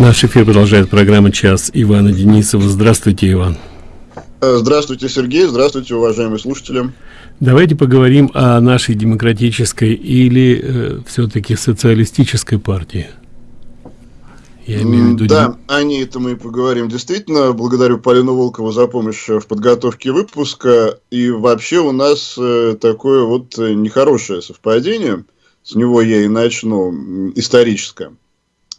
Наш эфир продолжает программа «Час» Ивана Денисова. Здравствуйте, Иван. Э, здравствуйте, Сергей. Здравствуйте, уважаемые слушатели. Давайте поговорим о нашей демократической или э, все-таки социалистической партии. Я имею в виду... Да, о ней это мы поговорим. Действительно, благодарю Полину Волкову за помощь в подготовке выпуска. И вообще у нас э, такое вот нехорошее совпадение. С него я и начну, историческое.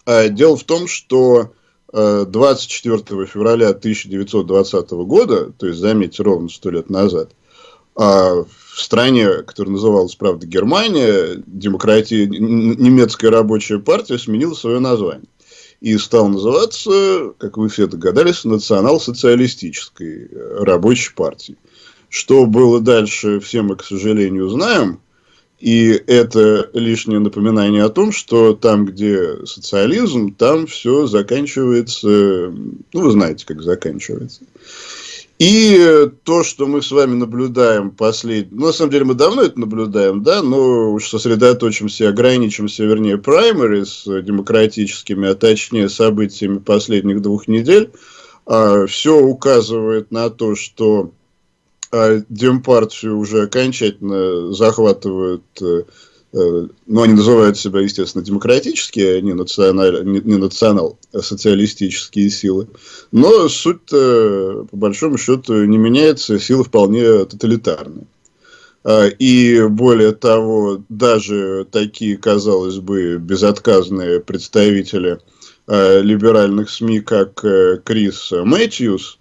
А дело в том, что 24 э, февраля 1920 года, то есть, заметьте, ровно сто лет назад, а, в стране, которая называлась, правда, Германия, демократия, немецкая рабочая партия сменила свое название. И стал называться, как вы все догадались, национал-социалистической э, рабочей партией. Что было дальше, все мы, к сожалению, знаем. И это лишнее напоминание о том, что там, где социализм, там все заканчивается, ну, вы знаете, как заканчивается. И то, что мы с вами наблюдаем последний, ну, на самом деле мы давно это наблюдаем, да, но уж сосредоточимся, ограничимся, вернее, праймери с демократическими, а точнее событиями последних двух недель, а, все указывает на то, что а Демпартию уже окончательно захватывают, э, э, ну, они называют себя, естественно, демократические, а не, националь, не, не национал-социалистические силы. Но суть по большому счету, не меняется, силы вполне тоталитарные. А, и более того, даже такие, казалось бы, безотказные представители а, либеральных СМИ, как э, Крис Мэтьюс,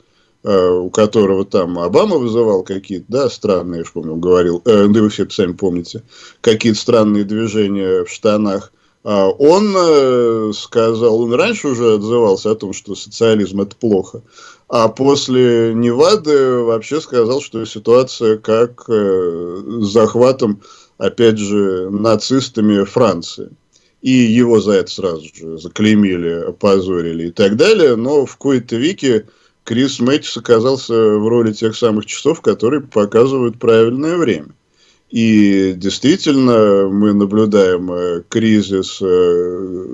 у которого там Обама вызывал какие-то, да, странные, я помню, говорил, э, да вы все это сами помните, какие-то странные движения в штанах, а он э, сказал, он раньше уже отзывался о том, что социализм это плохо, а после Невады вообще сказал, что ситуация как э, с захватом, опять же, нацистами Франции. И его за это сразу же заклеймили, опозорили и так далее, но в кои-то веке Крис Мэтьюс оказался в роли тех самых часов, которые показывают правильное время. И действительно мы наблюдаем э, кризис, э,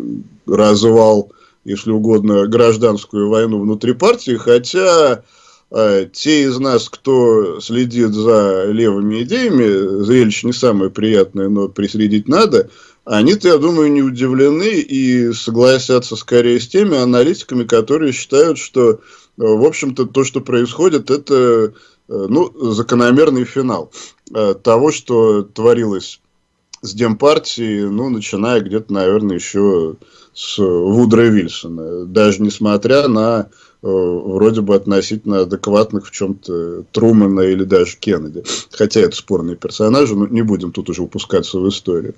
развал, если угодно, гражданскую войну внутри партии, хотя э, те из нас, кто следит за левыми идеями, зрелище не самое приятное, но присредить надо, они-то, я думаю, не удивлены и согласятся скорее с теми аналитиками, которые считают, что в общем-то, то, что происходит, это э, ну, закономерный финал э, того, что творилось с Демпартией, ну, начиная где-то, наверное, еще с Вудра Вильсона. Даже несмотря на э, вроде бы относительно адекватных в чем-то Трумана или даже Кеннеди. Хотя это спорные персонажи, но не будем тут уже упускаться в историю.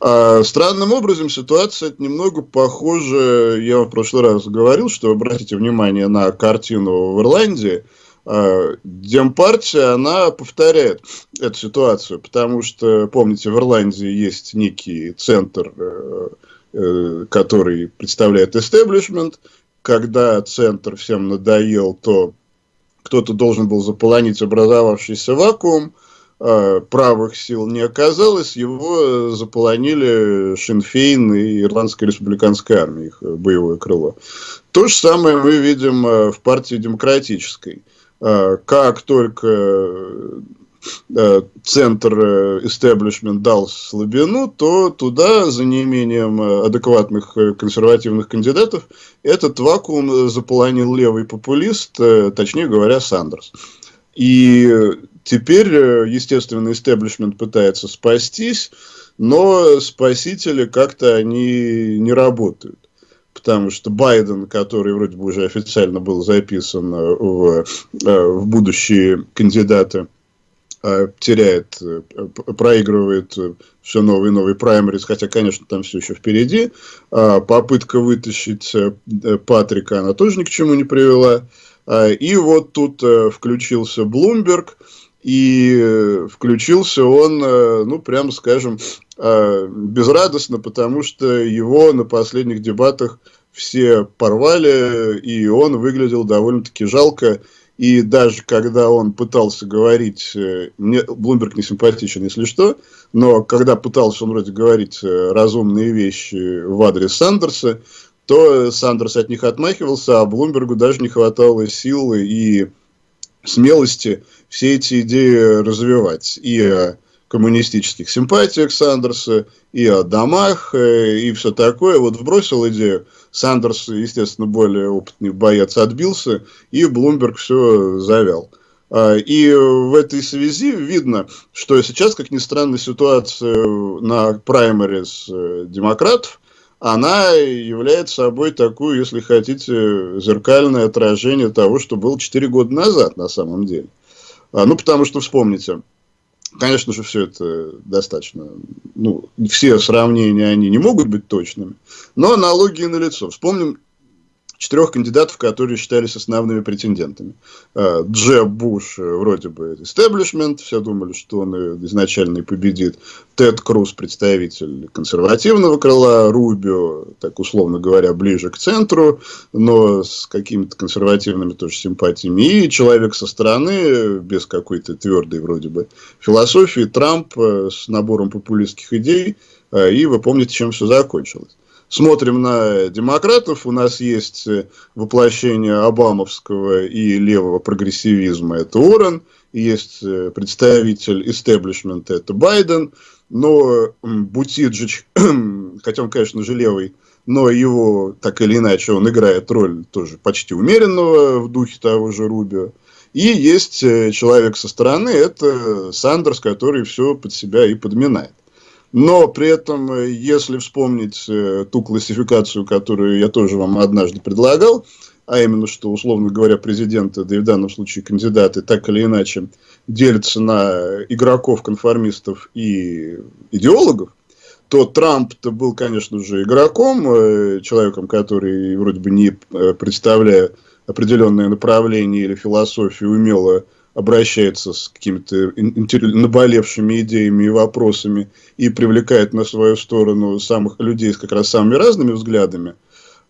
А, странным образом ситуация немного похожа, я в прошлый раз говорил, что обратите внимание на картину в Ирландии, Демпартия, она повторяет эту ситуацию, потому что, помните, в Ирландии есть некий центр э, Э, который представляет истеблишмент. Когда центр всем надоел, то кто-то должен был заполонить образовавшийся вакуум, а правых сил не оказалось, его заполонили Шинфейн и Ирландская республиканская армия, их боевое крыло. То же самое мы видим э, в партии демократической. А как только Э, центр истеблишмент дал слабину, то туда, за неимением э, адекватных э, консервативных кандидатов, этот вакуум заполонил левый популист, точнее говоря, Сандерс. И теперь, естественно, истеблишмент пытается спастись, но спасители как-то они не работают. Потому что Байден, который вроде бы уже официально был записан в, в будущие кандидаты Э, теряет, э, проигрывает э, все новые и новые праймерис, хотя, конечно, там все еще впереди. А попытка вытащить Патрика, она тоже ни к чему не привела. А, и вот тут включился Блумберг, и включился он, ну, прямо скажем, безрадостно, потому что его на последних дебатах все порвали, и он выглядел довольно-таки жалко. И даже когда он пытался говорить, э, мне Блумберг не симпатичен, если что, но когда пытался он вроде говорить э, разумные вещи в адрес Сандерса, то Сандерс от них отмахивался, а Блумбергу даже не хватало силы и смелости все эти идеи развивать. И о коммунистических симпатиях Сандерса, и о домах, э, и все такое. Вот вбросил идею. Сандерс, естественно, более опытный боец, отбился, и Блумберг все завял. А, и в этой связи видно, что сейчас, как ни странно, ситуация на праймерис э, демократов, она является собой такую, если хотите, зеркальное отражение того, что было 4 года назад на самом деле. А, ну, потому что, вспомните, конечно же, все это достаточно, ну, все сравнения, они не могут быть точными, но аналогии налицо. Вспомним четырех кандидатов, которые считались основными претендентами. А, Джеб Буш, э, вроде бы, истеблишмент, все думали, что он изначально и победит. Тед Круз, представитель консервативного крыла, Рубио, так условно говоря, ближе к центру, но с какими-то консервативными тоже симпатиями. И человек со стороны, без какой-то твердой вроде бы философии, Трамп э, с набором популистских идей. Э, и вы помните, чем все закончилось смотрим на демократов, у нас есть э, воплощение обамовского и левого прогрессивизма, это Уоррен, есть э, представитель истеблишмента, это Байден, но Бутиджич, хотя он, конечно же, левый, но его, так или иначе, он играет роль тоже почти умеренного в духе того же Рубио. И есть э, человек со стороны, это Сандерс, который все под себя и подминает. Но при этом, э, если вспомнить э, ту классификацию, которую я тоже вам однажды предлагал, а именно, что, условно говоря, президенты, да и в данном случае кандидаты, так или иначе делятся на игроков, конформистов и идеологов, то Трамп-то был, конечно же, игроком, э, человеком, который вроде бы не представляя определенное направление или философию, умело обращается с какими-то наболевшими идеями и вопросами и привлекает на свою сторону самых людей с как раз самыми разными взглядами,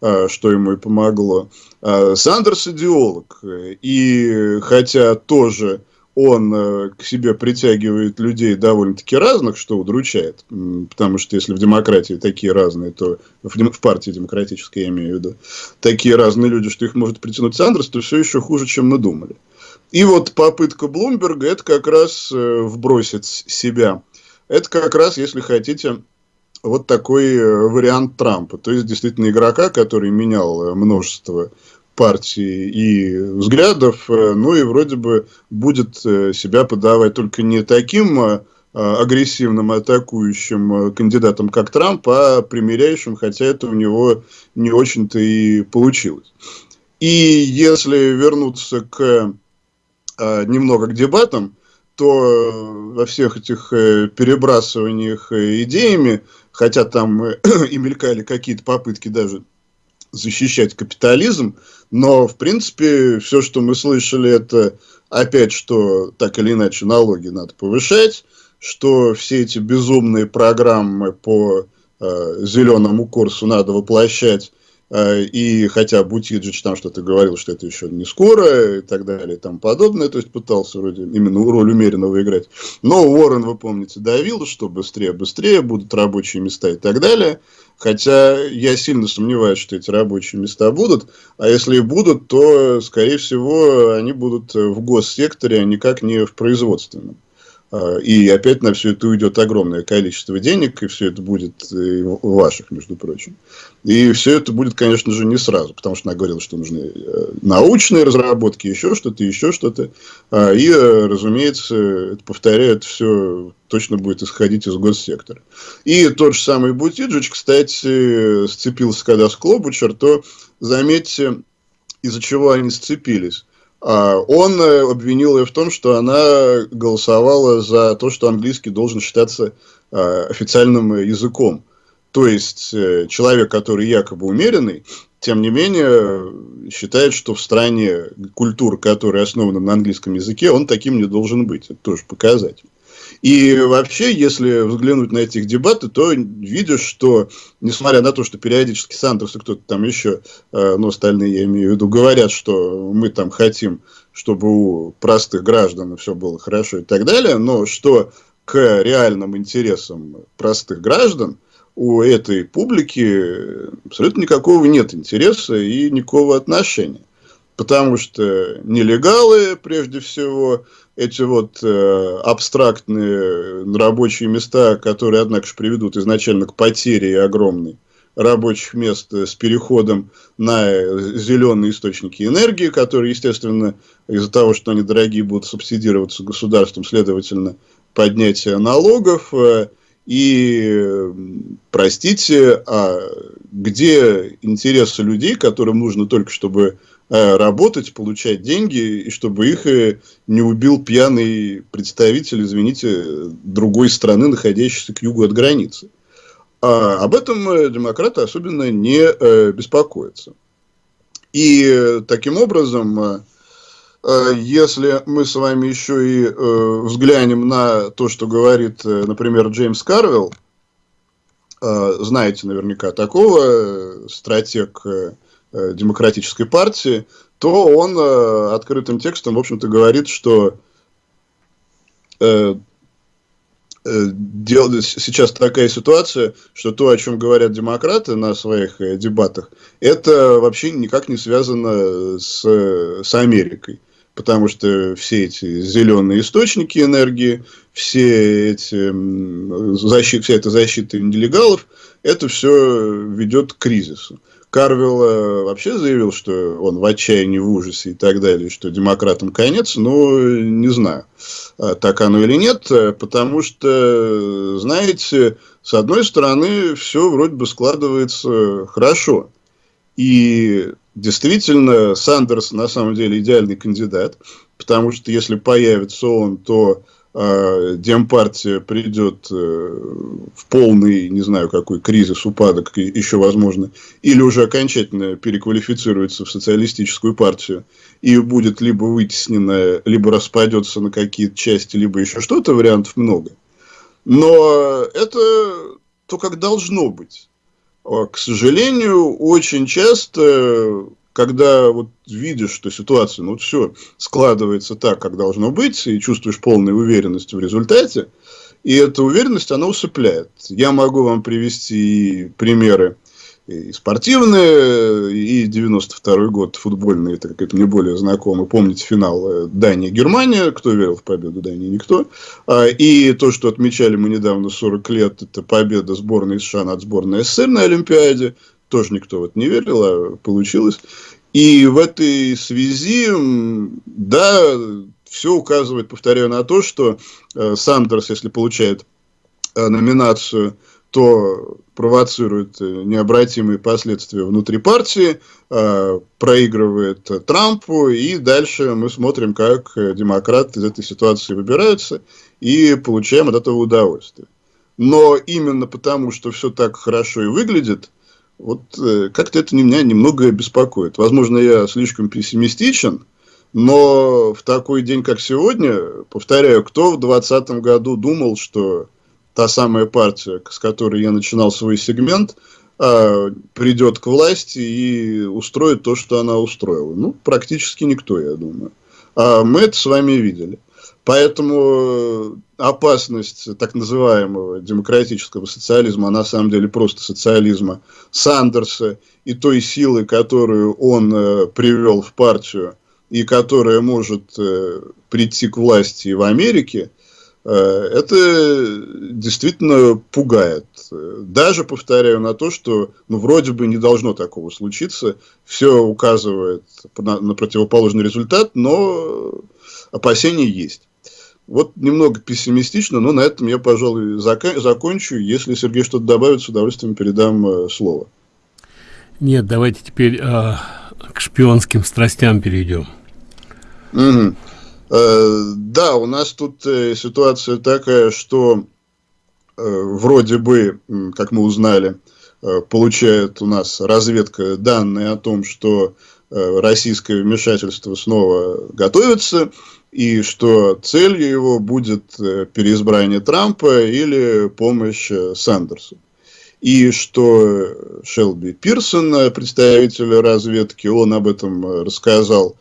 а, что ему и помогло. А, Сандерс идеолог, и хотя тоже он э, к себе притягивает людей довольно-таки разных, что удручает, потому что если в демократии такие разные, то в, партии демократической, я имею в виду, такие разные люди, что их может притянуть Сандерс, то все еще хуже, чем мы думали. И вот попытка Блумберга это как раз э, вбросить себя. Это как раз, если хотите, вот такой э, вариант Трампа. То есть, действительно, игрока, который менял э, множество партий и взглядов, ну и вроде бы будет себя подавать только не таким агрессивным атакующим кандидатом, как Трамп, а примиряющим, хотя это у него не очень-то и получилось. И если вернуться к э, немного к дебатам, то э, во всех этих э, перебрасываниях э, идеями, хотя там и мелькали какие-то попытки даже защищать капитализм, но, в принципе, все, что мы слышали, это опять, что так или иначе налоги надо повышать, что все эти безумные программы по э, зеленому курсу надо воплощать и хотя Бутиджич там что-то говорил, что это еще не скоро и так далее и тому подобное, то есть пытался вроде именно роль умеренного играть. Но Уоррен, вы помните, давил, что быстрее, быстрее будут рабочие места и так далее. Хотя я сильно сомневаюсь, что эти рабочие места будут. А если и будут, то, скорее всего, они будут в госсекторе, а никак не в производственном. А, и опять на все это уйдет огромное количество денег, и все это будет ваших, между прочим. И все это будет, конечно же, не сразу, потому что она говорила, что нужны э, научные разработки, еще что-то, еще что-то. А, и, э, разумеется, повторяю, это все точно будет исходить из госсектора. И тот же самый Бутиджич, кстати, сцепился когда с Клобучер, то заметьте, из-за чего они сцепились. А, он э, обвинил ее в том, что она голосовала за то, что английский должен считаться а, официальным языком. То есть, э, человек, который якобы умеренный, тем не менее, считает, что в стране культура, которая основана на английском языке, он таким не должен быть. Это тоже показатель. И вообще, если взглянуть на этих дебаты, то видишь, что, несмотря на то, что периодически Сандерс и кто-то там еще, э, ну, остальные, я имею в виду, говорят, что мы там хотим, чтобы у простых граждан все было хорошо и так далее, но что к реальным интересам простых граждан у этой публики абсолютно никакого нет интереса и никакого отношения. Потому что нелегалы, прежде всего, эти вот э, абстрактные рабочие места, которые, однако же, приведут изначально к потере огромной рабочих мест с переходом на зеленые источники энергии, которые, естественно, из-за того, что они дорогие, будут субсидироваться государством, следовательно, поднятие налогов. Э, и, простите, а где интересы людей, которым нужно только, чтобы э, работать, получать деньги, и чтобы их э, не убил пьяный представитель, извините, другой страны, находящейся к югу от границы. А об этом э, демократы особенно не э, беспокоятся. И э, таким образом, если мы с вами еще и взглянем на то, что говорит, например, Джеймс Карвелл, знаете наверняка такого, стратег демократической партии, то он открытым текстом, в общем-то, говорит, что Э, сейчас такая ситуация, что то, о чем говорят демократы на своих э, дебатах, это вообще никак не связано с, с Америкой. Потому что все эти зеленые источники энергии, все эти защиты, вся эта защита нелегалов, это все ведет к кризису. Карвилл э, вообще заявил, что он в отчаянии, в ужасе и так далее, что демократам конец, но не знаю, а так оно или нет, э, потому что, знаете, с одной стороны, все вроде бы складывается хорошо. И действительно, Сандерс на самом деле идеальный кандидат, потому что если появится он, то Демпартия придет э, в полный, не знаю, какой кризис, упадок еще возможно, или уже окончательно переквалифицируется в социалистическую партию и будет либо вытеснена, либо распадется на какие-то части, либо еще что-то, вариантов много. Но это то, как должно быть. А, к сожалению, очень часто когда вот видишь, что ситуация, ну, все складывается так, как должно быть, и чувствуешь полную уверенность в результате, и эта уверенность, она усыпляет. Я могу вам привести примеры и спортивные, и 92 год футбольный, это как это мне более знакомо. Помните финал э, Дания-Германия, кто верил в победу Дании? Никто. А, и то, что отмечали мы недавно 40 лет, это победа сборной США над сборной СССР на Олимпиаде тоже никто вот не верил, а получилось. И в этой связи, да, все указывает, повторяю, на то, что э, Сандерс, если получает э, номинацию, то провоцирует э, необратимые последствия внутри партии, проигрывает Трампу, и дальше мы смотрим, как демократы из этой ситуации выбираются, и получаем от этого удовольствие. Но именно потому, что все так хорошо и выглядит, вот э, как-то это меня немного беспокоит. Возможно, я слишком пессимистичен, но в такой день, как сегодня, повторяю, кто в 2020 году думал, что та самая партия, с которой я начинал свой сегмент, а, придет к власти и устроит то, что она устроила. Ну, практически никто, я думаю. А мы это с вами видели. Поэтому э, опасность так называемого демократического социализма, а на самом деле просто социализма Сандерса и той силы, которую он э, привел в партию и которая может э, прийти к власти в Америке, э, это действительно пугает. Даже, повторяю, на то, что ну, вроде бы не должно такого случиться, все указывает на, на противоположный результат, но опасения есть. Вот немного пессимистично, но на этом я, пожалуй, закончу. Если Сергей что-то добавит, с удовольствием передам э, слово. Нет, давайте теперь э, к шпионским страстям перейдем. Угу. Э, да, у нас тут э, ситуация такая, что э, вроде бы, как мы узнали, э, получает у нас разведка данные о том, что э, российское вмешательство снова готовится и что целью его будет э, переизбрание Трампа или помощь э, Сандерсу. И что Шелби Пирсон, представитель разведки, он об этом рассказал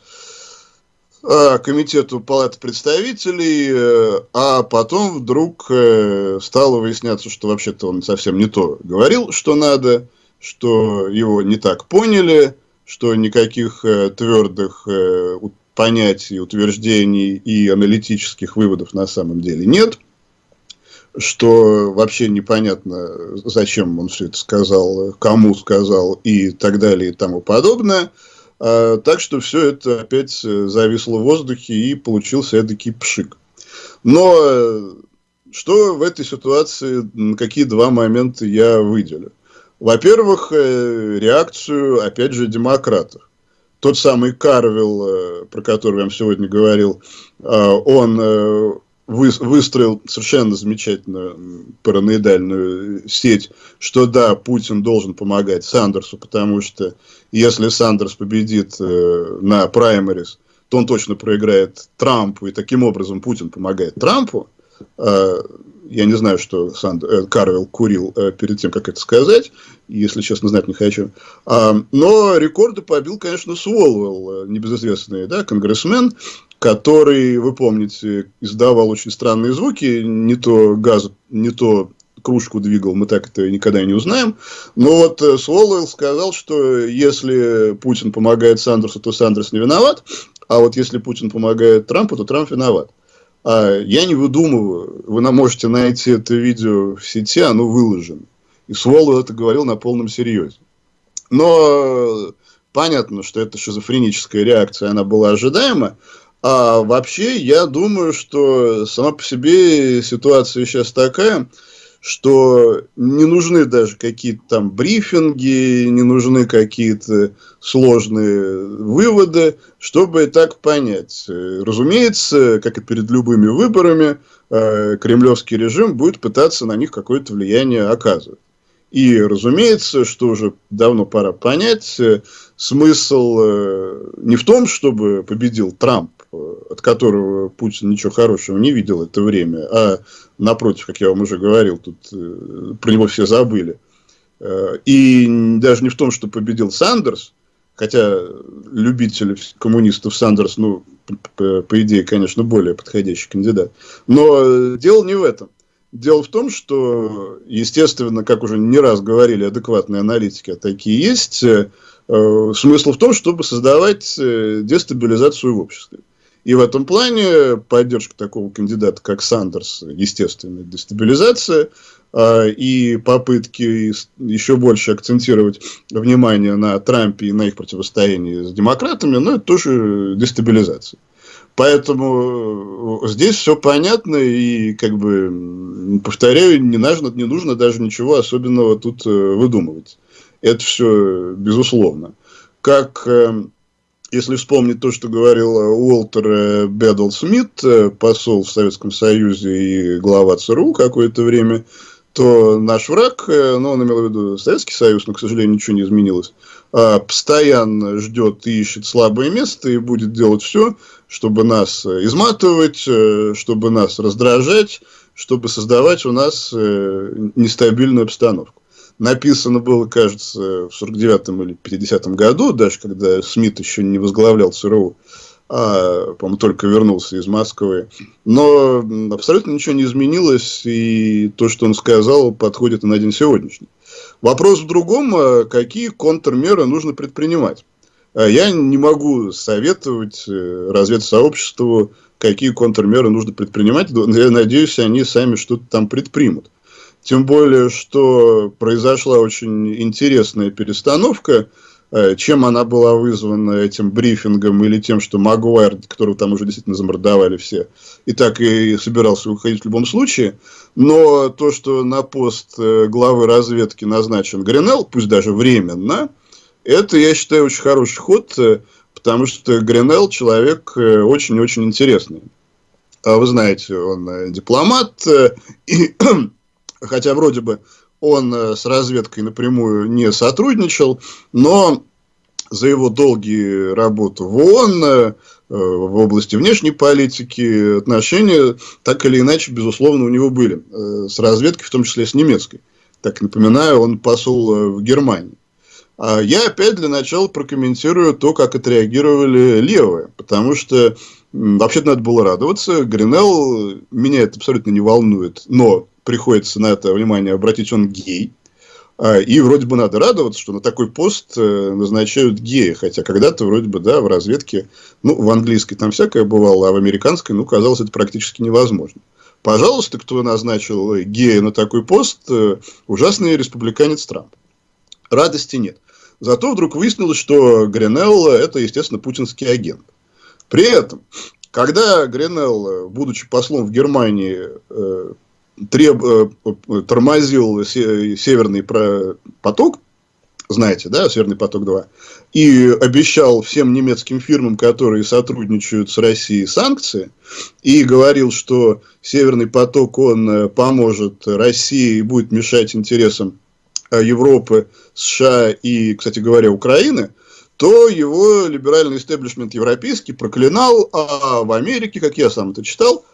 э, комитету Палаты представителей, э, а потом вдруг э, стало выясняться, что вообще-то он совсем не то говорил, что надо, что его не так поняли, что никаких э, твердых э, понятий, утверждений и аналитических выводов на самом деле нет – что вообще непонятно, зачем он все это сказал, кому сказал и так далее и тому подобное. А, так что все это опять зависло в воздухе и получился эдакий пшик. Но э, что в этой ситуации, какие два момента я выделю? Во-первых, э, реакцию, опять же, демократов. Тот самый Карвилл, э, про который я вам сегодня говорил, он вы, выстроил совершенно замечательную параноидальную сеть, что да, Путин должен помогать Сандерсу, потому что если Сандерс победит э, на праймерис, то он точно проиграет Трампу, и таким образом Путин помогает Трампу. Я не знаю, что Санд... э, Карвелл курил э, перед тем, как это сказать, если честно, знать не хочу. А, но рекорды побил, конечно, Суолвелл, э, небезызвестный да, конгрессмен, который, вы помните, издавал очень странные звуки, не то газ, не то кружку двигал, мы так это никогда и не узнаем. Но вот э, Сволвелл сказал, что если Путин помогает Сандерсу, то Сандерс не виноват, а вот если Путин помогает Трампу, то Трамп виноват. А я не выдумываю, вы можете найти это видео в сети, оно выложено. И Сволвелл это говорил на полном серьезе. Но понятно, что это шизофреническая реакция, она была ожидаема. А вообще, я думаю, что сама по себе ситуация сейчас такая, что не нужны даже какие-то там брифинги, не нужны какие-то сложные выводы, чтобы так понять. Разумеется, как и перед любыми выборами, э, кремлевский режим будет пытаться на них какое-то влияние оказывать. И, разумеется, что уже давно пора понять, э, смысл э, не в том, чтобы победил Трамп, от которого Путин ничего хорошего не видел это время, а напротив, как я вам уже говорил, тут э, про него все забыли. Э, и даже не в том, что победил Сандерс, хотя любители коммунистов Сандерс, ну, по, по идее, конечно, более подходящий кандидат. Но дело не в этом. Дело в том, что, естественно, как уже не раз говорили адекватные аналитики, а такие есть, э, смысл в том, чтобы создавать дестабилизацию в обществе. И в этом плане поддержка такого кандидата, как Сандерс, естественная дестабилизация, а, и попытки еще больше акцентировать внимание на Трампе и на их противостоянии с демократами, ну, это тоже дестабилизация. Поэтому э, здесь все понятно, и, как бы, повторяю, не нужно, не нужно даже ничего особенного тут э, выдумывать. Это все безусловно. Как э, если вспомнить то, что говорил э, Уолтер э, Бедл Смит, э, посол в Советском Союзе и глава ЦРУ какое-то время, то наш враг, ну, он имел в виду Советский Союз, но, к сожалению, ничего не изменилось, а, постоянно ждет и ищет слабое место и будет делать все, чтобы нас изматывать, чтобы нас раздражать, чтобы создавать у нас нестабильную обстановку написано было, кажется, в 49-м или 50-м году, даже когда Смит еще не возглавлял ЦРУ, а, по-моему, только вернулся из Москвы. Но абсолютно ничего не изменилось, и то, что он сказал, подходит на день сегодняшний. Вопрос в другом, а какие контрмеры нужно предпринимать. А я не могу советовать э, разведсообществу, какие контрмеры нужно предпринимать. Я надеюсь, они сами что-то там предпримут. Тем более, что произошла очень интересная перестановка. Э, чем она была вызвана этим брифингом или тем, что Магуайр, которого там уже действительно замордовали все, и так и собирался уходить в любом случае. Но то, что на пост э, главы разведки назначен Гринелл, пусть даже временно, это, я считаю, очень хороший ход, э, потому что Гринелл человек очень-очень интересный. А вы знаете, он дипломат, и хотя вроде бы он э, с разведкой напрямую не сотрудничал, но за его долгие работы в ООН, э, в области внешней политики, отношения так или иначе, безусловно, у него были. Э, с разведкой, в том числе с немецкой. Так напоминаю, он посол в Германии. А я опять для начала прокомментирую то, как отреагировали левые. Потому что вообще-то надо было радоваться. Гринелл меня это абсолютно не волнует. Но приходится на это внимание обратить, он гей. А, и вроде бы надо радоваться, что на такой пост э, назначают гея. Хотя когда-то вроде бы, да, в разведке, ну, в английской там всякое бывало, а в американской, ну, казалось, это практически невозможно. Пожалуйста, кто назначил гея на такой пост, э, ужасный республиканец Трамп. Радости нет. Зато вдруг выяснилось, что Гринелл – это, естественно, путинский агент. При этом, когда Гринелл, будучи послом в Германии, э, треб, э, тормозил северный поток, знаете, да, Северный поток-2, и обещал всем немецким фирмам, которые сотрудничают с Россией, санкции, и говорил, что Северный поток, он э, поможет России и будет мешать интересам э, Европы, США и, кстати говоря, Украины, то его либеральный истеблишмент европейский проклинал, а в Америке, как я сам это читал,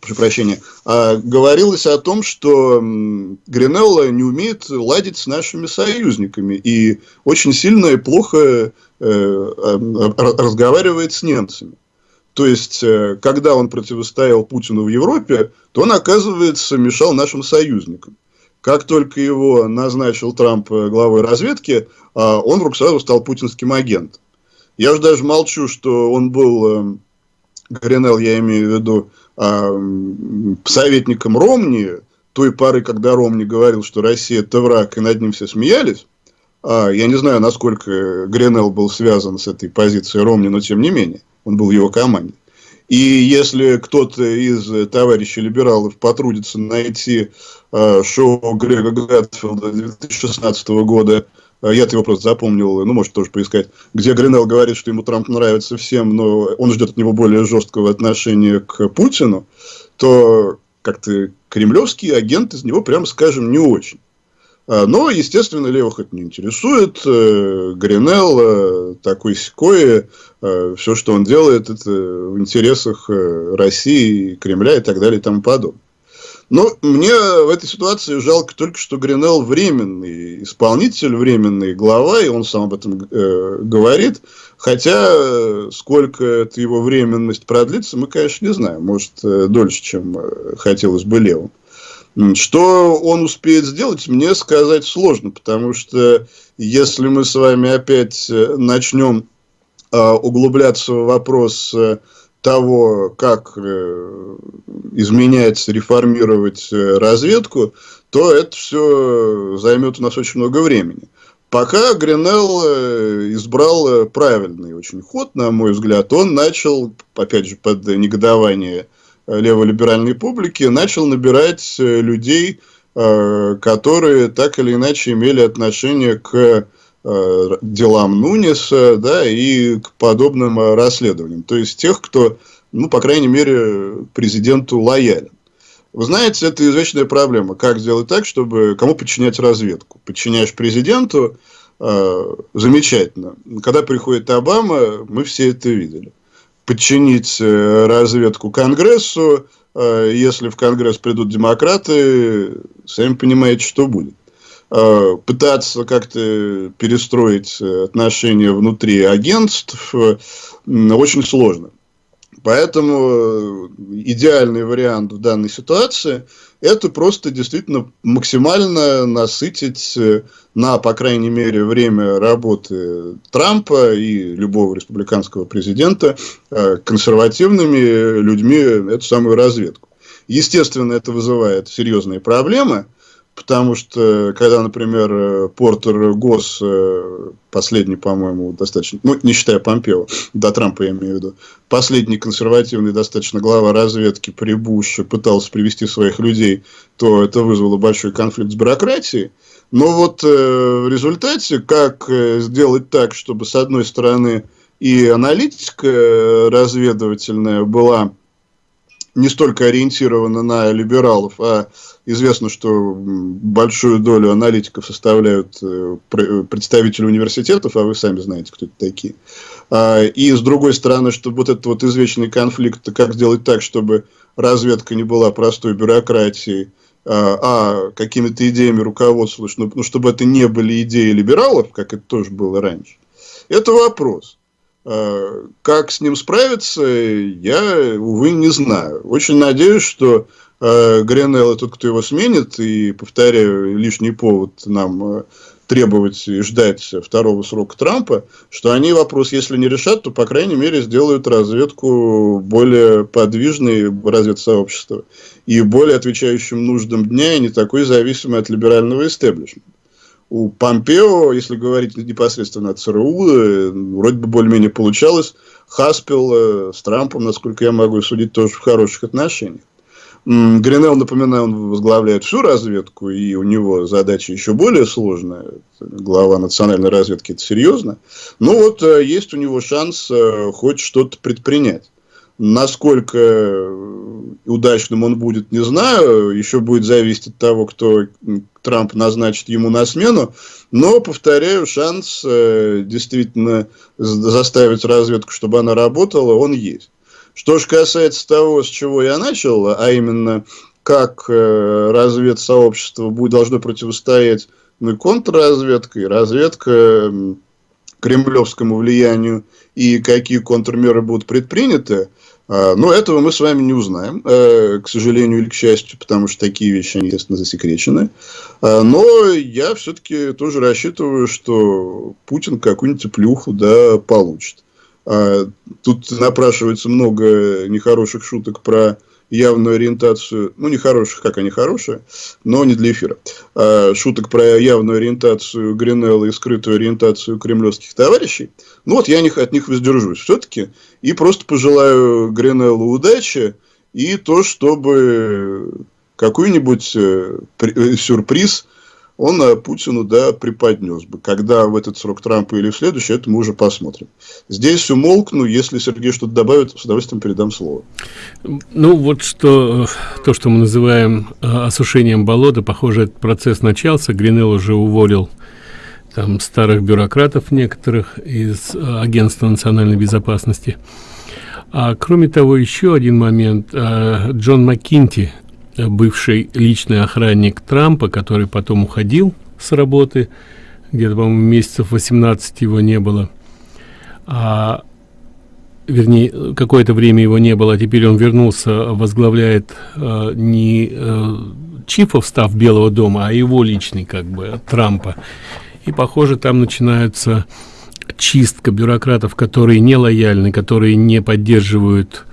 прошу прощения, а, говорилось о том, что Гринелла не умеет ладить с нашими союзниками и очень сильно и плохо э, разговаривает с немцами. То есть, э, когда он противостоял Путину в Европе, то он, оказывается, мешал нашим союзникам. Как только его назначил Трамп э, главой разведки, а, он вдруг сразу стал путинским агентом. Я уже даже молчу, что он был, Гринелл, я имею в виду, советником Ромни, той поры, когда Ромни говорил, что Россия это враг, и над ним все смеялись, а, я не знаю, насколько Гренелл был связан с этой позицией Ромни, но тем не менее, он был в его команде. И если кто-то из товарищей либералов потрудится найти э, шоу Грега Гатфилда 2016 года я его просто запомнил, ну, может, тоже поискать, где Гринелл говорит, что ему Трамп нравится всем, но он ждет от него более жесткого отношения к Путину, то как-то кремлевский агент из него, прямо скажем, не очень. А, но, естественно, левых это не интересует. Э, Гринелл э, такой секой, все, что он делает, это в интересах России, Кремля и так далее и тому подобное. Но мне в этой ситуации жалко только, что Гринелл временный исполнитель, временный глава, и он сам об этом э, говорит. Хотя, э, сколько эта его временность продлится, мы, конечно, не знаем. Может, э, дольше, чем э, хотелось бы левым. Что он успеет сделать, мне сказать сложно, потому что если мы с вами опять начнем э, углубляться в вопрос того, как э, изменять, реформировать э, разведку, то это все займет у нас очень много времени. Пока Гринелл э, избрал правильный очень ход, на мой взгляд, он начал, опять же, под негодование леволиберальной публики, начал набирать людей, которые так или иначе имели отношение к Э, делам Нуниса, да, и к подобным э, расследованиям. То есть тех, кто, ну, по крайней мере, президенту лоялен. Вы знаете, это извечная проблема. Как сделать так, чтобы кому подчинять разведку? Подчиняешь президенту, э, замечательно. Когда приходит Обама, мы все это видели. Подчинить э, разведку Конгрессу, э, если в Конгресс придут демократы, сами понимаете, что будет. Э, пытаться как-то перестроить э, отношения внутри агентств э, очень сложно. Поэтому идеальный вариант в данной ситуации – это просто действительно максимально насытить на, по крайней мере, время работы Трампа и любого республиканского президента консервативными людьми эту самую разведку. Естественно, это вызывает серьезные проблемы – Потому что, когда, например, э, Портер Гос, э, последний, по-моему, достаточно, ну, не считая Помпео, до Трампа я имею в виду, последний консервативный достаточно глава разведки при Буше пытался привести своих людей, то это вызвало большой конфликт с бюрократией. Но вот э, в результате, как сделать так, чтобы, с одной стороны, и аналитика разведывательная была не столько ориентирована на либералов, а известно, что большую долю аналитиков составляют э, представители университетов, а вы сами знаете, кто это такие. А, и с другой стороны, чтобы вот этот вот извечный конфликт, как сделать так, чтобы разведка не была простой бюрократией, а какими-то идеями руководствовались, ну, ну, чтобы это не были идеи либералов, как это тоже было раньше, это вопрос. А, как с ним справиться, я, увы, не знаю. Очень надеюсь, что э, Гренелл тот, кто его сменит, и, повторяю, лишний повод нам э, требовать и ждать второго срока Трампа, что они вопрос, если не решат, то, по крайней мере, сделают разведку более подвижной, разведсообщества, и более отвечающим нуждам дня, и не такой зависимой от либерального истеблишмента у Помпео, если говорить непосредственно о ЦРУ, э, вроде бы более-менее получалось. Хаспел э, с Трампом, насколько я могу судить, тоже в хороших отношениях. Гринелл, напоминаю, он возглавляет всю разведку, и у него задача еще более сложная. Глава национальной разведки, это серьезно. Но ну вот э, есть у него шанс хоть что-то предпринять. Насколько удачным он будет, не знаю. Еще будет зависеть от того, кто Трамп назначит ему на смену. Но, повторяю, шанс э, действительно заставить разведку, чтобы она работала, он есть. Что же касается того, с чего я начал, а именно, как э, разведсообщество будет, должно противостоять ну, и разведка кремлевскому влиянию, и какие контрмеры будут предприняты – а, но этого мы с вами не узнаем, э, к сожалению или к счастью, потому что такие вещи, они, естественно, засекречены. А, но я все-таки тоже рассчитываю, что Путин какую-нибудь плюху да, получит. А, тут напрашивается много нехороших шуток про явную ориентацию, ну, не хороших, как они хорошие, но не для эфира, а, шуток про явную ориентацию Гринелла и скрытую ориентацию кремлевских товарищей. Ну, вот я от них воздержусь все-таки и просто пожелаю Гринеллу удачи и то, чтобы какой-нибудь э, э, сюрприз – он э, Путину да, преподнес бы. Когда в этот срок Трампа или в следующий, это мы уже посмотрим. Здесь умолкну, если Сергей что-то добавит, с удовольствием передам слово. Ну, вот что, то, что мы называем э, осушением болота, похоже, этот процесс начался. Гринелл уже уволил там старых бюрократов некоторых из э, Агентства национальной безопасности. А кроме того, еще один момент. Джон Маккинти, бывший личный охранник Трампа, который потом уходил с работы, где-то, по-моему, месяцев 18 его не было, а, вернее, какое-то время его не было, а теперь он вернулся, возглавляет а, не а, чифов став Белого дома, а его личный, как бы, Трампа. И, похоже, там начинается чистка бюрократов, которые не лояльны, которые не поддерживают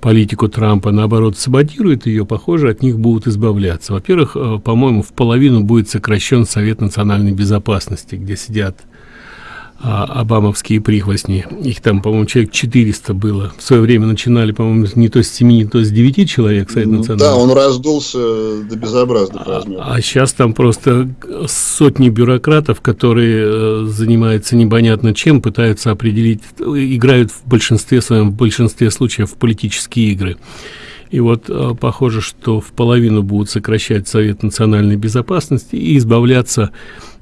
политику Трампа, наоборот, саботирует ее, похоже, от них будут избавляться. Во-первых, э, по-моему, в половину будет сокращен Совет национальной безопасности, где сидят а, обамовские прихвостни. Их там, по-моему, человек 400 было. В свое время начинали, по-моему, не то с 7, не то с 9 человек Совет национальной. Да, он раздулся до безобразных а, размеров. А сейчас там просто сотни бюрократов, которые э, занимаются непонятно чем, пытаются определить, играют в большинстве своем, в большинстве случаев в политические игры. И вот э, похоже, что в половину будут сокращать Совет национальной безопасности и избавляться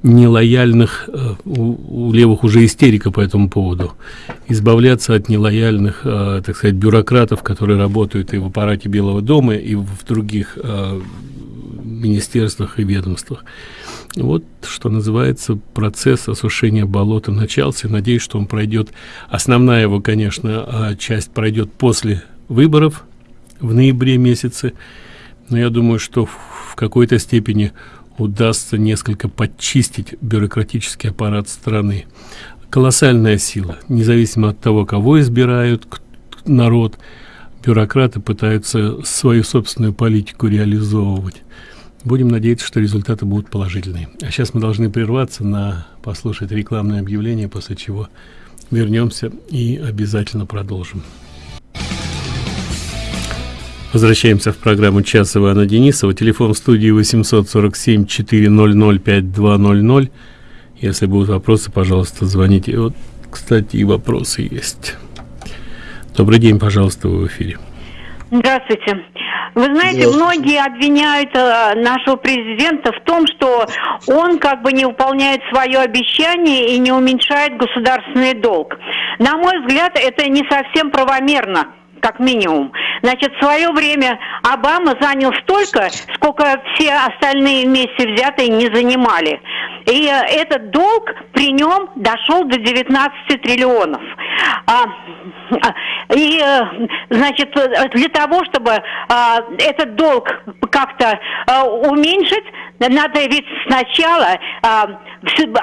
нелояльных, э, у, у левых уже истерика по этому поводу, избавляться от нелояльных, э, так сказать, бюрократов, которые работают и в аппарате Белого дома, и в других министерствах и ведомствах. Вот, что называется, процесс осушения болота начался. Надеюсь, что он пройдет. Основная его, конечно, часть пройдет после выборов в ноябре месяце. Но я думаю, что в какой-то степени удастся несколько подчистить бюрократический аппарат страны. Колоссальная сила, независимо от того, кого избирают народ, бюрократы пытаются свою собственную политику реализовывать. Будем надеяться, что результаты будут положительные. А сейчас мы должны прерваться на послушать рекламное объявление, после чего вернемся и обязательно продолжим. Возвращаемся в программу «Час» Ивана Денисова. Телефон в студии 847-400-5200. Если будут вопросы, пожалуйста, звоните. Вот, кстати, и вопросы есть. Добрый день, пожалуйста, вы в эфире. Здравствуйте. Вы знаете, многие обвиняют э, нашего президента в том, что он как бы не выполняет свое обещание и не уменьшает государственный долг. На мой взгляд, это не совсем правомерно как минимум. Значит, в свое время Обама занял столько, сколько все остальные вместе взятые не занимали. И э, этот долг при нем дошел до 19 триллионов. А, и, э, значит, для того, чтобы а, этот долг как-то а, уменьшить, надо ведь сначала а,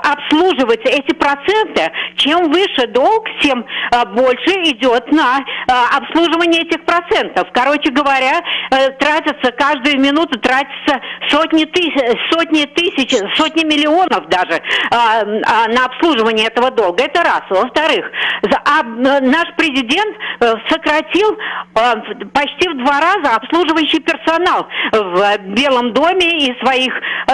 обслуживать эти проценты. Чем выше долг, тем а, больше идет на а, обслуживание этих процентов. Короче говоря, а, тратятся каждую минуту тратятся сотни тысяч, сотни тысяч, сотни миллионов даже а, на обслуживание этого долга. Это раз. Во-вторых, а, наш президент а, сократил почти в два раза обслуживающий персонал в Белом доме и своих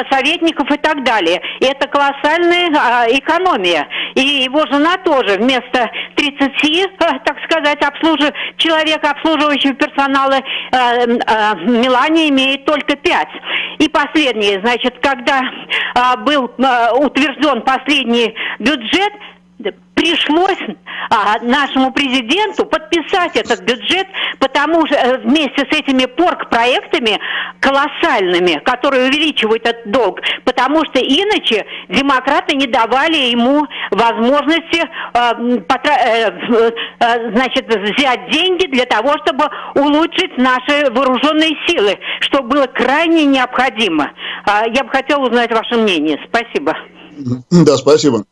советников и так далее. И это колоссальная а, экономия. И его жена тоже вместо 30, а, так сказать, обслуж... человека, обслуживающего персонала, а, Милане имеет только 5. И последнее, значит, когда был утвержден последний бюджет, пришлось а, нашему президенту подписать этот бюджет, потому что э, вместе с этими порк-проектами колоссальными, которые увеличивают этот долг, потому что иначе демократы не давали ему возможности а, потра- э, э, значит, взять деньги для того, чтобы улучшить наши вооруженные силы, что было крайне необходимо. А, я бы хотела узнать ваше мнение. Спасибо. Да, спасибо.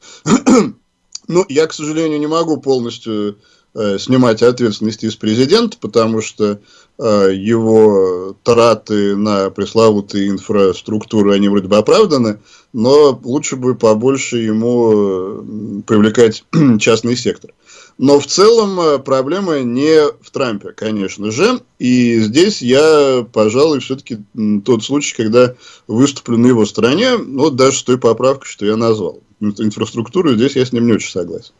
Ну, я, к сожалению, не могу полностью э, снимать ответственности из президента, потому что э, его траты на пресловутые инфраструктуру, они вроде бы оправданы, но лучше бы побольше ему привлекать частный сектор. Но в целом э, проблема не в Трампе, конечно же. И здесь я, пожалуй, все-таки тот случай, когда выступлю на его стороне, ну, вот даже с той поправкой, что я назвал инфраструктуру, здесь я с ним не очень согласен.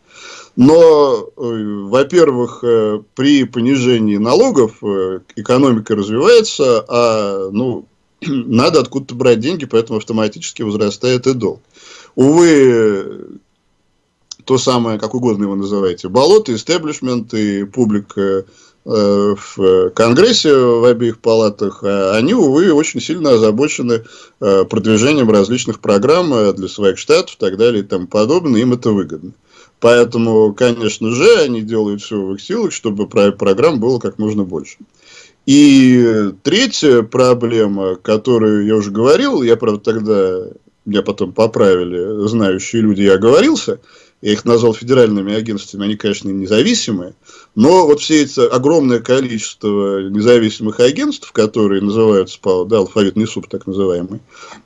Но, э, во-первых, э, при понижении налогов э, экономика развивается, а ну, надо откуда-то брать деньги, поэтому автоматически возрастает и долг. Увы, то самое, как угодно его называете, болото, истеблишмент и публика в Конгрессе в обеих палатах, а они, увы, очень сильно озабочены э, продвижением различных программ э, для своих штатов и так далее и тому подобное, им это выгодно. Поэтому, конечно же, они делают все в их силах, чтобы программ было как можно больше. И третья проблема, которую я уже говорил, я, правда, тогда, меня потом поправили знающие люди, я оговорился – я их назвал федеральными агентствами, они, конечно, независимые, но вот все эти огромное количество независимых агентств, которые называются да, алфавитный суп так называемый,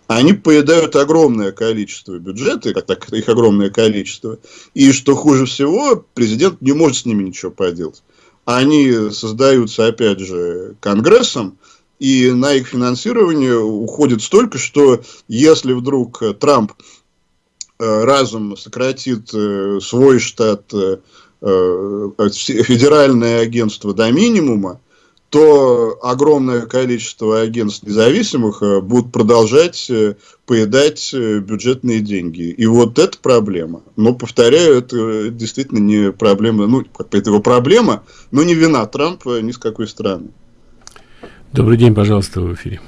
они поедают огромное количество бюджета, как так, их огромное количество, и что хуже всего, президент не может с ними ничего поделать. Они создаются, опять же, Конгрессом, и на их финансирование уходит столько, что если вдруг Трамп Э, разум сократит э, свой штат э, федеральное агентство до минимума, то огромное количество агентств независимых будут продолжать поедать бюджетные деньги. И вот это проблема. Но, повторяю, это действительно не проблема, ну, это его проблема, но не вина Трампа ни с какой страны. Добрый день, пожалуйста, в эфире.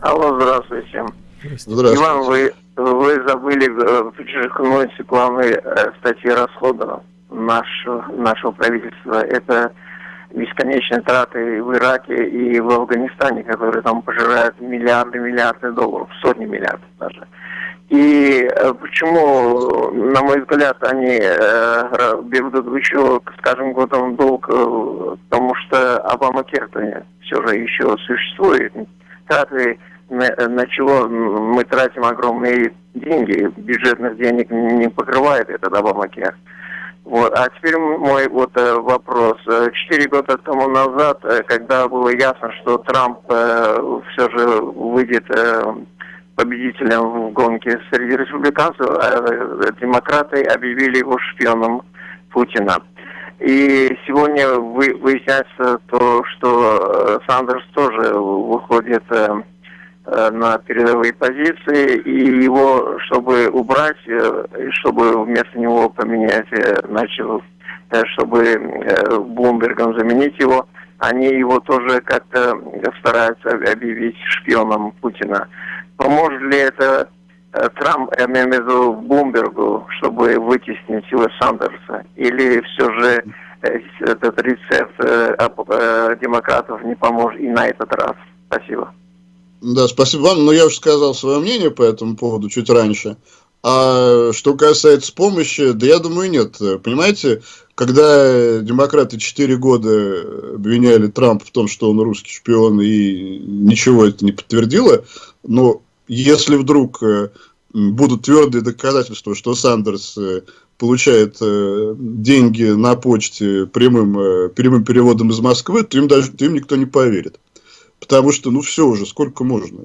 Алло, здравствуйте. Здравствуйте. Иван, вы вы забыли э, подчеркнуть главной э, статьи расходов нашего, нашего правительства. Это бесконечные траты в Ираке и в Афганистане, которые там пожирают миллиарды, миллиарды долларов, сотни миллиардов даже. И э, почему, на мой взгляд, они э, берут еще, скажем, годом долг, э, потому что Обама Кертон все же еще существует. Траты на, чего мы тратим огромные деньги, бюджетных денег не покрывает этот Обамакер. Вот. А теперь мой вот э, вопрос. Э, четыре года тому назад, э, когда было ясно, что Трамп э, все же выйдет э, победителем в гонке среди республиканцев, э, демократы объявили его шпионом Путина. И сегодня вы, выясняется то, что Сандерс тоже выходит Э, на передовые позиции, и его, чтобы убрать, э, чтобы вместо него поменять, э, начал чтобы Блумбергом заменить его, они его тоже как-то стараются объявить шпионом Путина. Поможет ли это Трамп, я имею в виду Блумбергу, чтобы вытеснить Силы Сандерса? Или все же этот рецепт демократов не поможет и на этот раз? Спасибо. Да, спасибо вам. Но я уже сказал свое мнение по этому поводу чуть раньше. А что касается помощи, да я думаю, нет. Понимаете, когда демократы 4 года обвиняли Трампа в том, что он русский шпион, и ничего это не подтвердило, но если вдруг э, будут твердые доказательства, что Сандерс э, получает э, деньги на почте прямым, прямым переводом из Москвы, то им даже то им никто не поверит. Потому что, ну, все уже, сколько можно.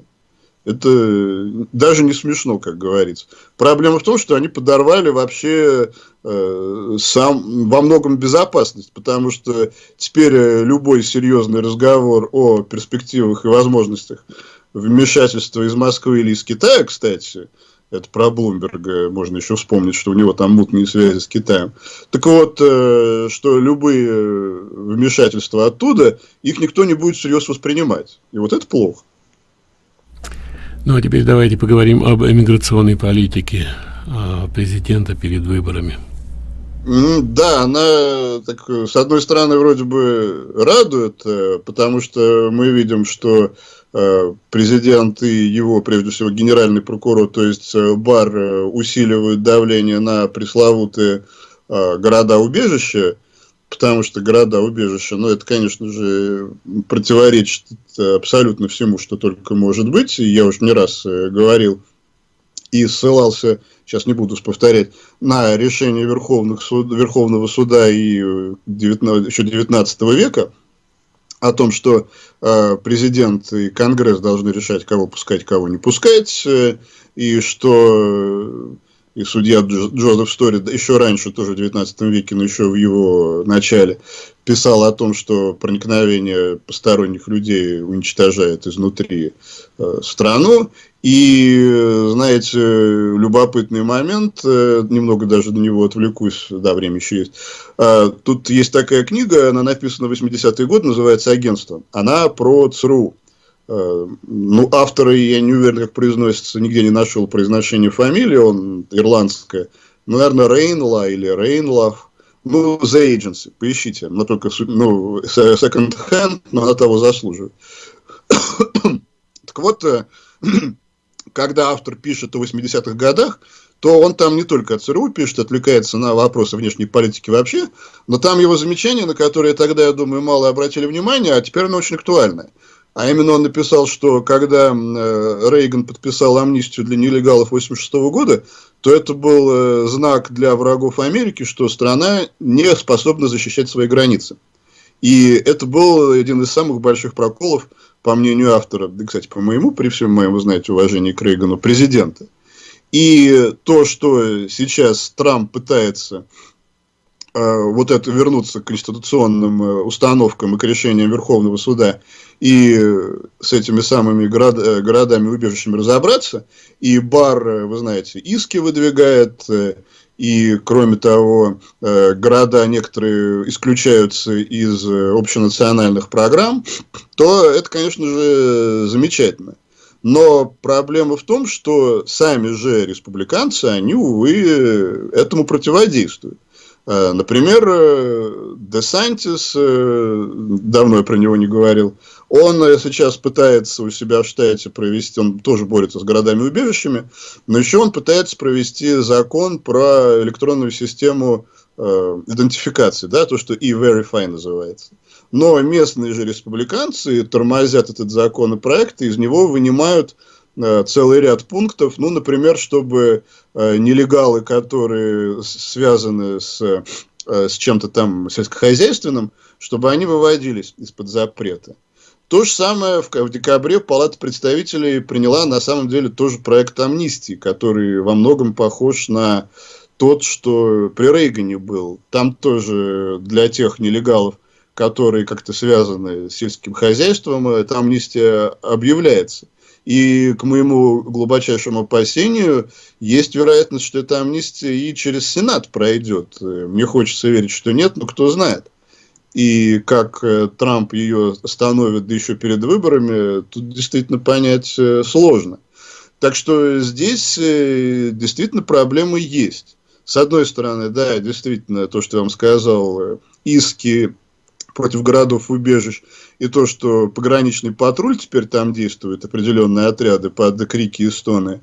Это даже не смешно, как говорится. Проблема в том, что они подорвали вообще э, сам, во многом безопасность, потому что теперь э, любой серьезный разговор о перспективах и возможностях вмешательства из Москвы или из Китая, кстати, это про Блумберга можно еще вспомнить, что у него там мутные связи с Китаем. Так вот, э, что любые э, вмешательства оттуда, их никто не будет всерьез воспринимать. И вот это плохо. Ну, а теперь давайте поговорим об эмиграционной политике а, президента перед выборами. Да, она, так, с одной стороны, вроде бы радует, э, потому что мы видим, что президент и его, прежде всего, генеральный прокурор, то есть э, БАР, э, усиливают давление на пресловутые города-убежища, потому что города-убежища, ну, это, конечно же, противоречит абсолютно всему, что только может быть. Я уже не раз говорил и ссылался, сейчас не буду повторять, на решение Верховных суд, Верховного суда и 19, еще 19 века – о том, что э, президент и Конгресс должны решать, кого пускать, кого не пускать, э, и что э, и судья Джозеф Стори еще раньше, тоже в 19 веке, но еще в его начале, писал о том, что проникновение посторонних людей уничтожает изнутри э, страну. И, знаете, любопытный момент, э, немного даже на него отвлекусь, да, время еще есть. А, тут есть такая книга, она написана в 80-е годы, называется «Агентство». Она про ЦРУ. А, ну, автора, я не уверен, как произносится, нигде не нашел произношение фамилии, он ирландская. Наверное, Рейнла или Рейнлав. Ну, The Agency, поищите. Но только, ну, second hand, но она того заслуживает. так вот, э, когда автор пишет о 80-х годах, то он там не только от ЦРУ пишет, отвлекается на вопросы внешней политики вообще, но там его замечания, на которые тогда, я думаю, мало обратили внимание, а теперь оно очень актуальное. А именно он написал, что когда э, Рейган подписал амнистию для нелегалов 86 года, то это был э, знак для врагов Америки, что страна не способна защищать свои границы. И это был один из самых больших проколов по мнению автора, да, кстати, по моему, при всем моем, знаете, уважении к Рейгану, президента. И то, что сейчас Трамп пытается э, вот это вернуться к конституционным э, установкам и к решениям Верховного суда и с этими самыми город, э, городами-убежищами разобраться. И Бар, э, вы знаете, иски выдвигает, э, и, кроме того, э, города некоторые исключаются из э, общенациональных программ, то это, конечно же, замечательно. Но проблема в том, что сами же республиканцы, они, увы, этому противодействуют. Э, например, Десантис, давно я про него не говорил, он сейчас пытается у себя в штате провести, он тоже борется с городами-убежищами, но еще он пытается провести закон про электронную систему э, идентификации, да, то, что e-verify называется. Но местные же республиканцы тормозят этот законопроект и из него вынимают э, целый ряд пунктов, ну, например, чтобы э, нелегалы, которые связаны с, э, с чем-то там сельскохозяйственным, чтобы они выводились из-под запрета. То же самое в, в декабре Палата представителей приняла на самом деле тоже проект амнистии, который во многом похож на тот, что при Рейгане был. Там тоже для тех нелегалов, которые как-то связаны с сельским хозяйством, эта амнистия объявляется. И к моему глубочайшему опасению есть вероятность, что эта амнистия и через Сенат пройдет. Мне хочется верить, что нет, но кто знает. И как э, Трамп ее остановит, да еще перед выборами, тут действительно понять э, сложно. Так что здесь э, действительно проблемы есть. С одной стороны, да, действительно, то, что я вам сказал, иски против городов убежищ, и то, что пограничный патруль теперь там действует, определенные отряды под крики и стоны,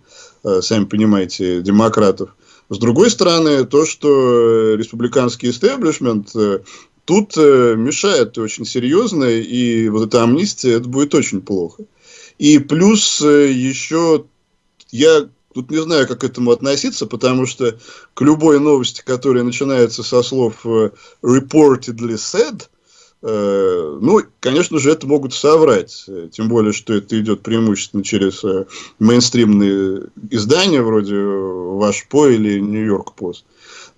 сами понимаете, демократов. С другой стороны, то, что республиканский истеблишмент тут э, мешает очень серьезно, и вот эта амнистия, это будет очень плохо. И плюс э, еще я тут не знаю, как к этому относиться, потому что к любой новости, которая начинается со слов э, reportedly said, э, ну, конечно же, это могут соврать. Тем более, что это идет преимущественно через мейнстримные издания, вроде Ваш По или Нью-Йорк Пост.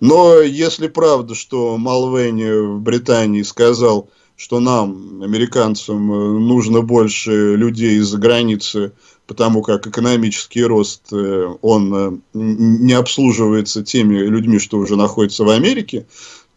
Но если правда, что Малвейни в Британии сказал, что нам, американцам, нужно больше людей из-за границы, потому как экономический рост, э, он э, не обслуживается теми людьми, что уже находятся в Америке,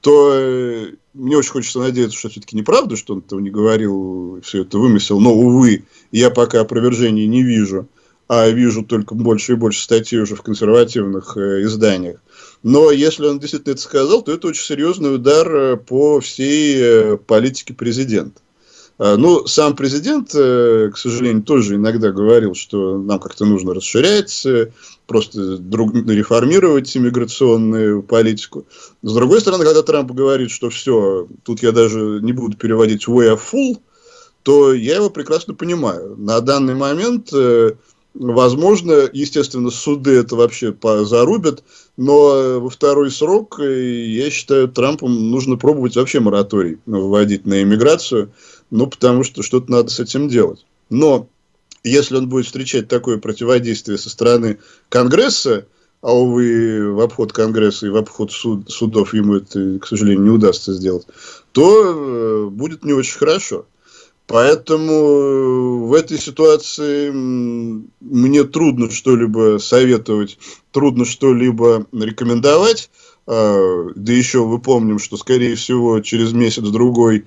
то э, мне очень хочется надеяться, что все-таки неправда, что он этого не говорил, все это вымысел. Но, увы, я пока опровержений не вижу, а вижу только больше и больше статей уже в консервативных изданиях. Но если он действительно это сказал, то это очень серьезный удар э, по всей э, политике президента. А, ну, сам президент, э, к сожалению, тоже иногда говорил, что нам как-то нужно расширять, просто друг, реформировать иммиграционную политику. С другой стороны, когда Трамп говорит, что все, тут я даже не буду переводить way of full, то я его прекрасно понимаю. На данный момент Возможно, естественно, суды это вообще зарубят, но во второй срок, э, я считаю, Трампом нужно пробовать вообще мораторий вводить на иммиграцию, ну, потому что что-то надо с этим делать. Но если он будет встречать такое противодействие со стороны Конгресса, а, увы, в обход Конгресса и в обход суд, судов ему это, к сожалению, не удастся сделать, то э, будет не очень хорошо. Поэтому э, в этой ситуации мне трудно что-либо советовать, трудно что-либо рекомендовать. А, да еще вы помним, что, скорее всего, через месяц-другой,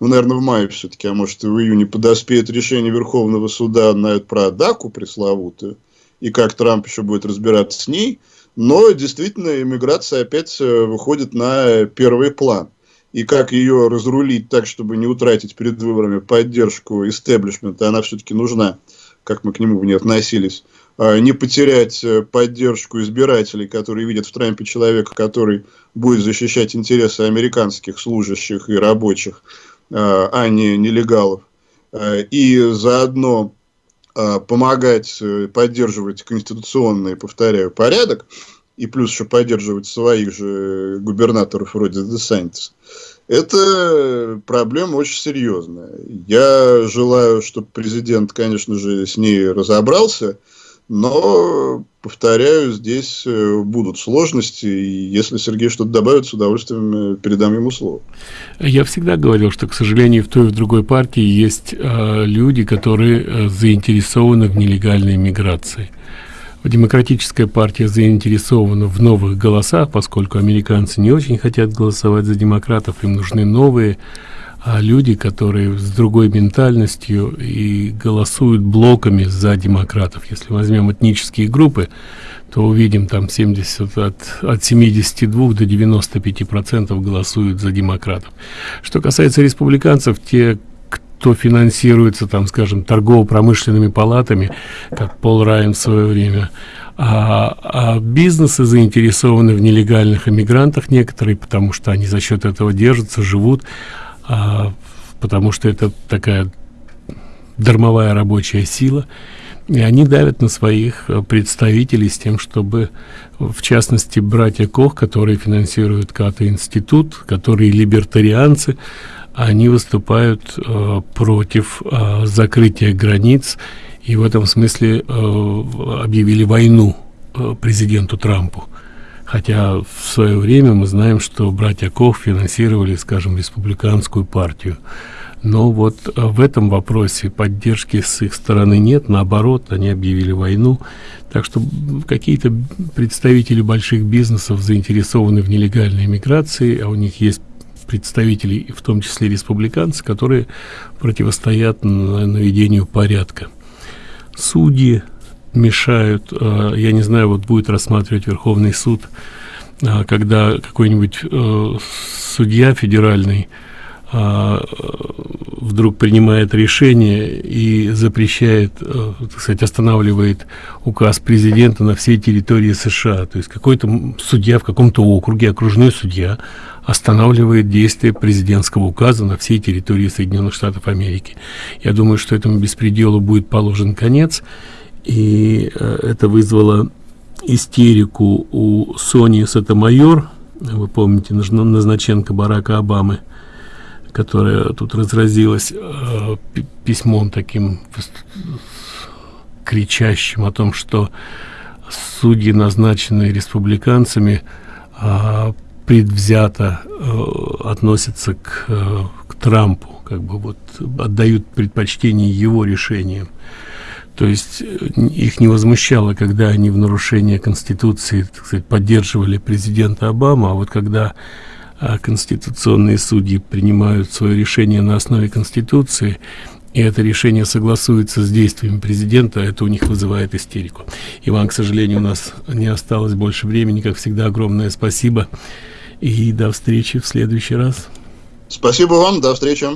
ну, наверное, в мае все-таки, а может и в июне, подоспеет решение Верховного суда на про Даку пресловутую, и как Трамп еще будет разбираться с ней. Но действительно, иммиграция опять э, выходит на первый план и как ее разрулить так, чтобы не утратить перед выборами поддержку истеблишмента, она все-таки нужна, как мы к нему не относились, а, не потерять э, поддержку избирателей, которые видят в Трампе человека, который будет защищать интересы американских служащих и рабочих, а, а не нелегалов, а, и заодно помогать э, поддерживать конституционный, повторяю, порядок, и плюс еще поддерживать своих же губернаторов вроде Десантиса, это проблема очень серьезная. Я желаю, чтобы президент, конечно же, с ней разобрался, но, повторяю, здесь э, будут сложности, и если Сергей что-то добавит, с удовольствием э, передам ему слово. Я всегда говорил, что, к сожалению, в той и в другой партии есть э, люди, которые э, заинтересованы в нелегальной миграции. Демократическая партия заинтересована в новых голосах, поскольку американцы не очень хотят голосовать за демократов, им нужны новые а люди, которые с другой ментальностью и голосуют блоками за демократов. Если возьмем этнические группы, то увидим там 70 от, от 72 до 95 процентов голосуют за демократов. Что касается республиканцев, те, кто финансируется, там, скажем, торгово-промышленными палатами, как Пол Райан в свое время, а, а бизнесы заинтересованы в нелегальных иммигрантах некоторые, потому что они за счет этого держатся, живут, а, потому что это такая дармовая рабочая сила, и они давят на своих э, представителей с тем, чтобы, в частности, братья Кох, которые финансируют Ката-институт, которые либертарианцы, они выступают э, против э, закрытия границ и в этом смысле э, объявили войну э, президенту Трампу. Хотя в свое время мы знаем, что братья Кох финансировали, скажем, республиканскую партию. но вот в этом вопросе поддержки с их стороны нет, наоборот, они объявили войну. Так что какие-то представители больших бизнесов заинтересованы в нелегальной миграции, а у них есть представители, в том числе республиканцы, которые противостоят наведению порядка. Судьи мешают, а, я не знаю, вот будет рассматривать Верховный суд, а, когда какой-нибудь э, судья федеральный вдруг принимает решение и запрещает, э, так сказать, останавливает указ президента на всей территории США. То есть какой-то судья в каком-то округе, окружной судья, останавливает действие президентского указа на всей территории Соединенных Штатов Америки. Я думаю, что этому беспределу будет положен конец, и э, это вызвало истерику у Сони Сатомайор, вы помните, Назначенко Барака Обамы, которая тут разразилась э, письмом таким кричащим о том, что судьи, назначенные республиканцами, э, предвзято э, относятся к, э, к Трампу, как бы вот отдают предпочтение его решениям. То есть э, их не возмущало, когда они в нарушение Конституции так сказать, поддерживали президента Обама, а вот когда а, конституционные судьи принимают свое решение на основе Конституции, и это решение согласуется с действиями президента, это у них вызывает истерику. Иван, к сожалению, у нас не осталось больше времени, как всегда, огромное спасибо. И до встречи в следующий раз. Спасибо вам, до встречи.